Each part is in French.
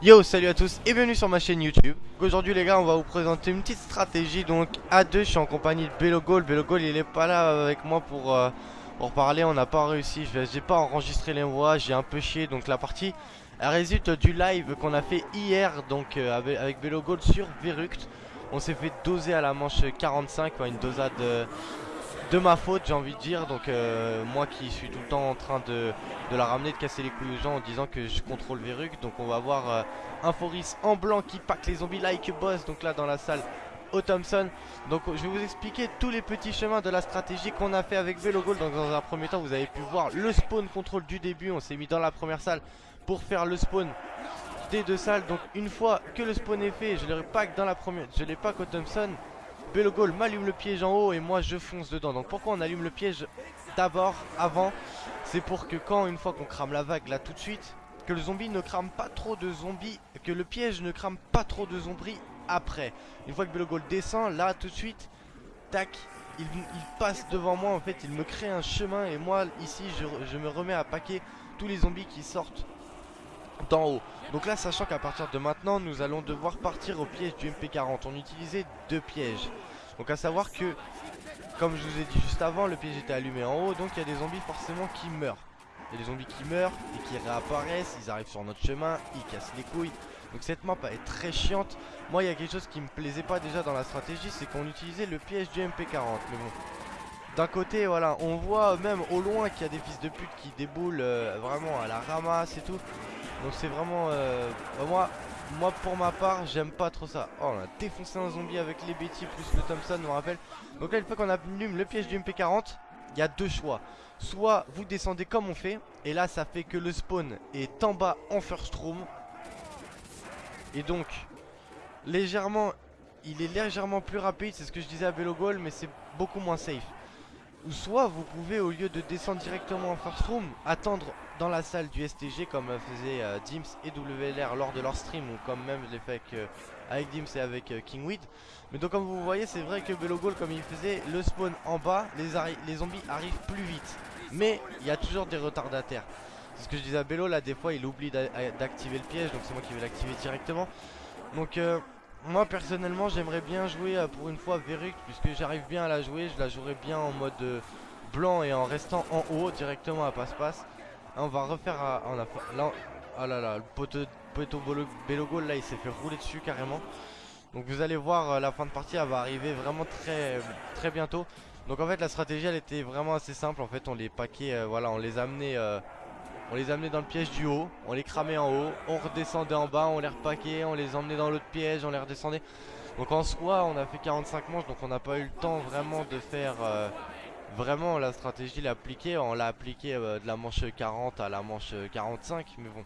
Yo salut à tous et bienvenue sur ma chaîne YouTube. Aujourd'hui les gars on va vous présenter une petite stratégie. Donc à deux je suis en compagnie de Belogol Belogol il est pas là avec moi pour, euh, pour parler. On n'a pas réussi. J'ai pas enregistré les voix. J'ai un peu chié. Donc la partie Elle résulte du live qu'on a fait hier Donc euh, avec, Belogol sur Veruct. On s'est fait doser à la manche 45 Une dosade euh, de ma faute j'ai envie de dire. Donc euh, moi qui suis tout le temps en train de, la ramener de casser les couilles aux gens en disant que je contrôle Verruc donc on va voir euh, un Foris en blanc qui pack les zombies like boss donc là dans la salle au Thompson. Donc je vais vous expliquer tous les petits chemins de la stratégie qu'on a fait avec Velogol donc dans un premier temps vous avez pu voir le spawn contrôle du début. On s'est mis dans la première salle pour faire le spawn des deux salles. Donc une fois que le spawn est fait je le pack dans la première je l'ai pack au Thompson Belogol m'allume le piège en haut et moi je fonce dedans. Donc pourquoi on allume le piège d'abord, avant? C'est pour que quand une fois qu'on crame la vague là tout de suite Que le zombie ne crame pas trop de zombies Que le piège ne crame pas trop de zombies après. Une fois que Belogol descend là tout de suite Tac il, passe devant moi. En fait il me crée un chemin Et moi ici je, je me remets à paquer tous les zombies qui sortent d'en haut. Donc là sachant qu'à partir de maintenant nous allons devoir partir au piège du MP40 On utilisait deux pièges. Donc à savoir que comme je vous ai dit juste avant le piège était allumé en haut Donc il y a des zombies forcément qui meurent. Il y a des zombies qui meurent et qui réapparaissent Ils arrivent sur notre chemin, ils cassent les couilles. Donc cette map est très chiante. Moi il y a quelque chose qui me plaisait pas déjà dans la stratégie C'est qu'on utilisait le piège du MP40 Mais bon d'un côté voilà on voit même au loin qu'il y a des fils de pute qui déboulent euh, vraiment à la ramasse et tout donc c'est vraiment... Euh, bah, moi, moi pour ma part j'aime pas trop ça. Oh on a défoncé un zombie avec les Betty plus le Thompson on rappelle. Donc là une fois qu'on allume le piège du MP40 Il y a deux choix. Soit vous descendez comme on fait Et là ça fait que le spawn est en bas en first room. Et donc Légèrement Il est légèrement plus rapide C'est ce que je disais à Belogol Mais c'est beaucoup moins safe soit vous pouvez au lieu de descendre directement en first room Attendre dans la salle du STG comme faisait euh, Dims et WLR lors de leur stream Ou comme même je l'ai fait avec, euh, Dims et avec euh, Kingweed. Mais donc comme vous voyez c'est vrai que Belogol comme il faisait le spawn en bas les, zombies arrivent plus vite. Mais il y a toujours des retardataires. C'est ce que je disais à Bello là des fois il oublie d'activer le piège Donc c'est moi qui vais l'activer directement. Donc moi personnellement j'aimerais bien jouer euh, pour une fois Veruc puisque j'arrive bien à la jouer. Je la jouerai bien en mode euh, blanc et en restant en haut directement à passe-passe. On va refaire à, on a, là, oh là là le poteau, poteau Belogo là il s'est fait rouler dessus carrément. Donc vous allez voir euh, la fin de partie elle va arriver vraiment très très bientôt. Donc en fait la stratégie elle était vraiment assez simple. En fait on les paquait voilà on les amenait on les amenait dans le piège du haut, on les cramait en haut, on redescendait en bas, on les repaquait, on les emmenait dans l'autre piège, on les redescendait. Donc en soi on a fait 45 manches donc on n'a pas eu le temps vraiment de faire euh, vraiment la stratégie l'appliquer. On l'a appliqué euh, de la manche 40 à la manche 45 mais bon.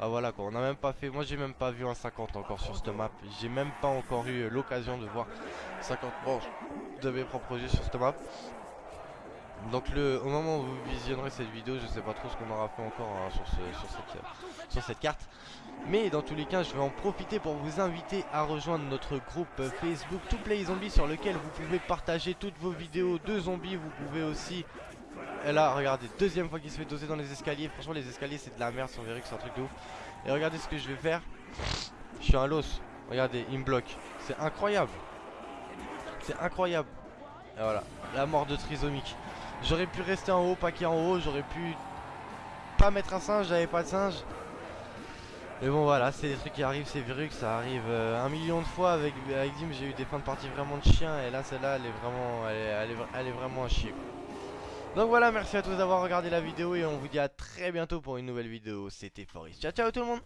Ah voilà quoi, on a même pas fait, moi j'ai même pas vu un 50 encore sur cette map J'ai même pas encore eu l'occasion de voir 50 manches de mes propres jeux sur cette map donc le, au moment où vous visionnerez cette vidéo, je sais pas trop ce qu'on aura fait encore hein, sur, cette, sur, cette, carte. Mais dans tous les cas, je vais en profiter pour vous inviter à rejoindre notre groupe Facebook To Play Zombies sur lequel vous pouvez partager toutes vos vidéos de zombies. Vous pouvez aussi... Et là, regardez, deuxième fois qu'il se fait doser dans les escaliers. Franchement, les escaliers, c'est de la merde, on verrait que c'est un truc de ouf. Et regardez ce que je vais faire. Je suis un los. Regardez, il me bloque. C'est incroyable. C'est incroyable. Et voilà, la mort de trisomique. J'aurais pu rester en haut, paquet en haut, j'aurais pu pas mettre un singe, j'avais pas de singe. Mais bon voilà, c'est des trucs qui arrivent, c'est que ça arrive euh, un million de fois avec, avec Dim, j'ai eu des fins de partie vraiment de chien et là celle-là elle est vraiment elle est, elle est, vraiment à chier Donc voilà, merci à tous d'avoir regardé la vidéo et on vous dit à très bientôt pour une nouvelle vidéo, c'était Forest. Ciao ciao tout le monde